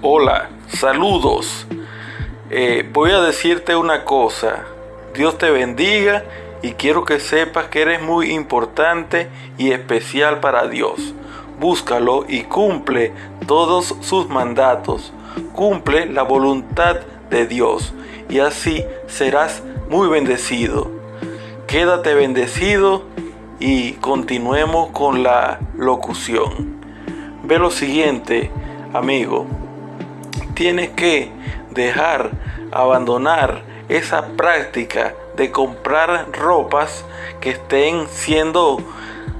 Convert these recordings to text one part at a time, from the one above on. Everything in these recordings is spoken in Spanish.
Hola, saludos. Eh, voy a decirte una cosa. Dios te bendiga y quiero que sepas que eres muy importante y especial para Dios. Búscalo y cumple todos sus mandatos. Cumple la voluntad de Dios y así serás muy bendecido. Quédate bendecido y continuemos con la locución. Ve lo siguiente, amigo tienes que dejar, abandonar esa práctica de comprar ropas que estén siendo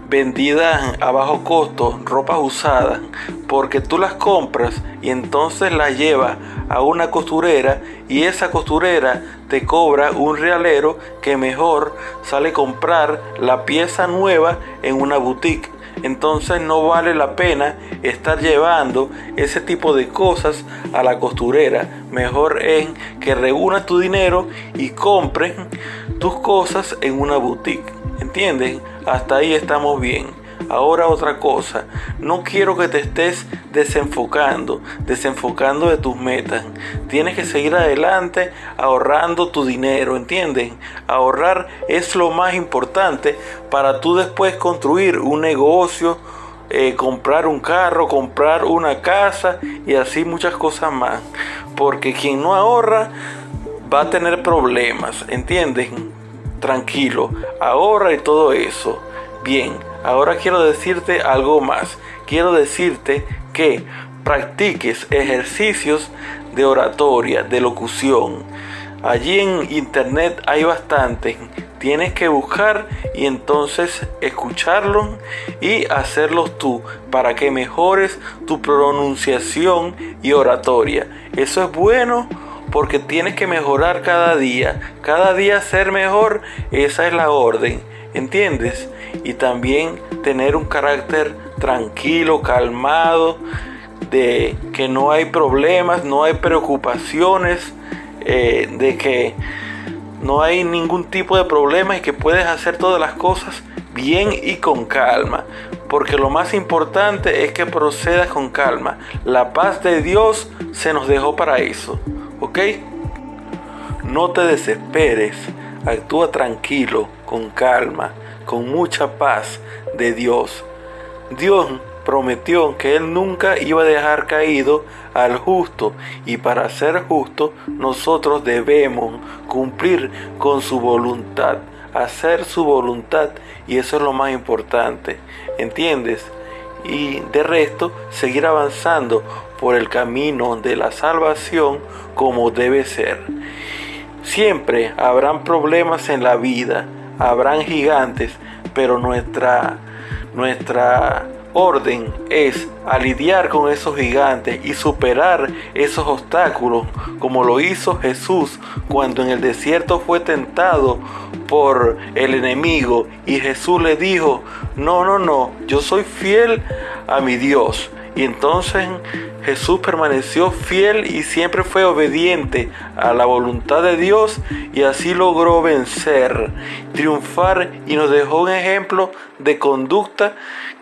vendidas a bajo costo, ropas usadas, porque tú las compras y entonces las llevas a una costurera y esa costurera te cobra un realero que mejor sale comprar la pieza nueva en una boutique entonces no vale la pena estar llevando ese tipo de cosas a la costurera. Mejor es que reúnas tu dinero y compres tus cosas en una boutique. ¿Entienden? Hasta ahí estamos bien. Ahora otra cosa, no quiero que te estés desenfocando, desenfocando de tus metas. Tienes que seguir adelante ahorrando tu dinero, ¿entienden? Ahorrar es lo más importante para tú después construir un negocio, eh, comprar un carro, comprar una casa y así muchas cosas más. Porque quien no ahorra va a tener problemas, ¿entienden? Tranquilo, ahorra y todo eso. Bien, ahora quiero decirte algo más. Quiero decirte que practiques ejercicios de oratoria, de locución. Allí en internet hay bastante. Tienes que buscar y entonces escucharlos y hacerlos tú para que mejores tu pronunciación y oratoria. Eso es bueno porque tienes que mejorar cada día. Cada día ser mejor, esa es la orden. ¿Entiendes? Y también tener un carácter tranquilo, calmado, de que no hay problemas, no hay preocupaciones, eh, de que no hay ningún tipo de problema y que puedes hacer todas las cosas bien y con calma. Porque lo más importante es que procedas con calma. La paz de Dios se nos dejó para eso. ¿Ok? No te desesperes. Actúa tranquilo, con calma, con mucha paz de Dios. Dios prometió que Él nunca iba a dejar caído al justo y para ser justo nosotros debemos cumplir con su voluntad, hacer su voluntad y eso es lo más importante, ¿entiendes? Y de resto seguir avanzando por el camino de la salvación como debe ser. Siempre habrán problemas en la vida, habrán gigantes, pero nuestra, nuestra orden es a lidiar con esos gigantes y superar esos obstáculos, como lo hizo Jesús cuando en el desierto fue tentado por el enemigo y Jesús le dijo, no, no, no, yo soy fiel a mi Dios. Y entonces Jesús permaneció fiel y siempre fue obediente a la voluntad de Dios y así logró vencer, triunfar y nos dejó un ejemplo de conducta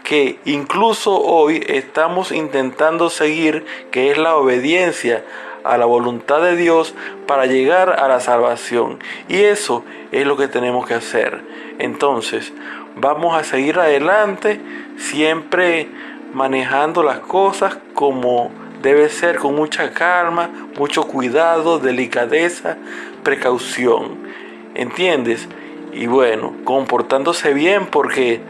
que incluso hoy estamos intentando seguir, que es la obediencia a la voluntad de Dios para llegar a la salvación. Y eso es lo que tenemos que hacer. Entonces, vamos a seguir adelante siempre manejando las cosas como debe ser, con mucha calma, mucho cuidado, delicadeza, precaución. ¿Entiendes? Y bueno, comportándose bien porque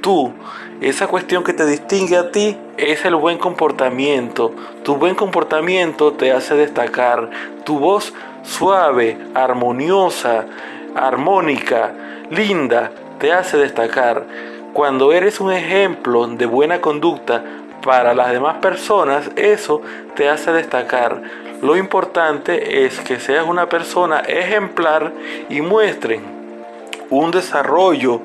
tú, esa cuestión que te distingue a ti es el buen comportamiento. Tu buen comportamiento te hace destacar. Tu voz suave, armoniosa, armónica, linda, te hace destacar. Cuando eres un ejemplo de buena conducta para las demás personas, eso te hace destacar. Lo importante es que seas una persona ejemplar y muestren un desarrollo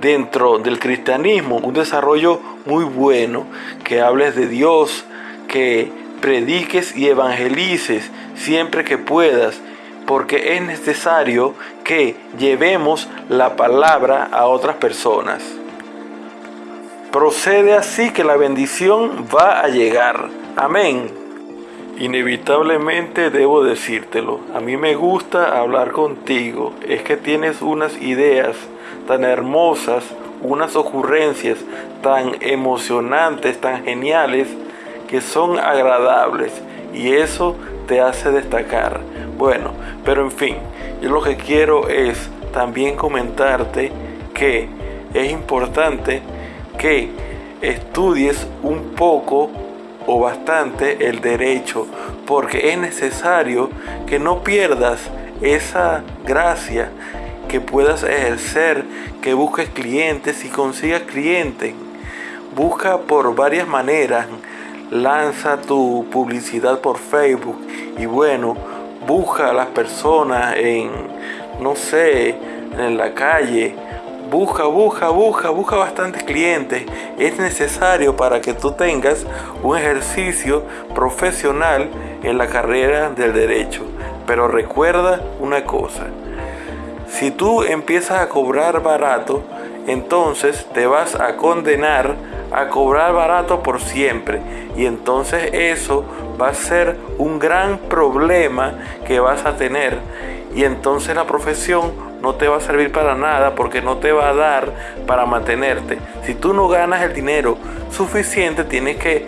dentro del cristianismo, un desarrollo muy bueno, que hables de Dios, que prediques y evangelices siempre que puedas, porque es necesario que llevemos la palabra a otras personas. Procede así que la bendición va a llegar. Amén. Inevitablemente debo decírtelo, a mí me gusta hablar contigo, es que tienes unas ideas tan hermosas, unas ocurrencias tan emocionantes, tan geniales, que son agradables y eso te hace destacar. Bueno, pero en fin, yo lo que quiero es también comentarte que es importante que estudies un poco o bastante el derecho, porque es necesario que no pierdas esa gracia, que puedas ejercer, que busques clientes y consigas clientes. Busca por varias maneras, lanza tu publicidad por Facebook y bueno, busca a las personas en, no sé, en la calle, busca, busca, busca, busca bastantes clientes. Es necesario para que tú tengas un ejercicio profesional en la carrera del derecho. Pero recuerda una cosa, si tú empiezas a cobrar barato, entonces te vas a condenar a cobrar barato por siempre. Y entonces eso va a ser un gran problema que vas a tener. Y entonces la profesión no te va a servir para nada porque no te va a dar para mantenerte. Si tú no ganas el dinero suficiente, tienes que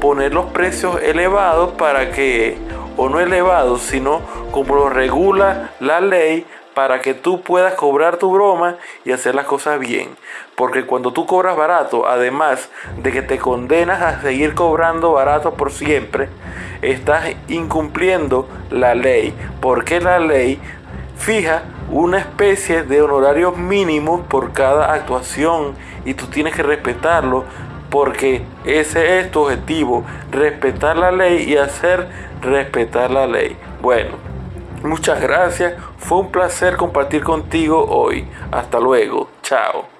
poner los precios elevados para que, o no elevados, sino como lo regula la ley, para que tú puedas cobrar tu broma y hacer las cosas bien. Porque cuando tú cobras barato, además de que te condenas a seguir cobrando barato por siempre, estás incumpliendo la ley. Porque la ley fija una especie de honorario mínimo por cada actuación y tú tienes que respetarlo porque ese es tu objetivo, respetar la ley y hacer respetar la ley. Bueno, muchas gracias, fue un placer compartir contigo hoy. Hasta luego, chao.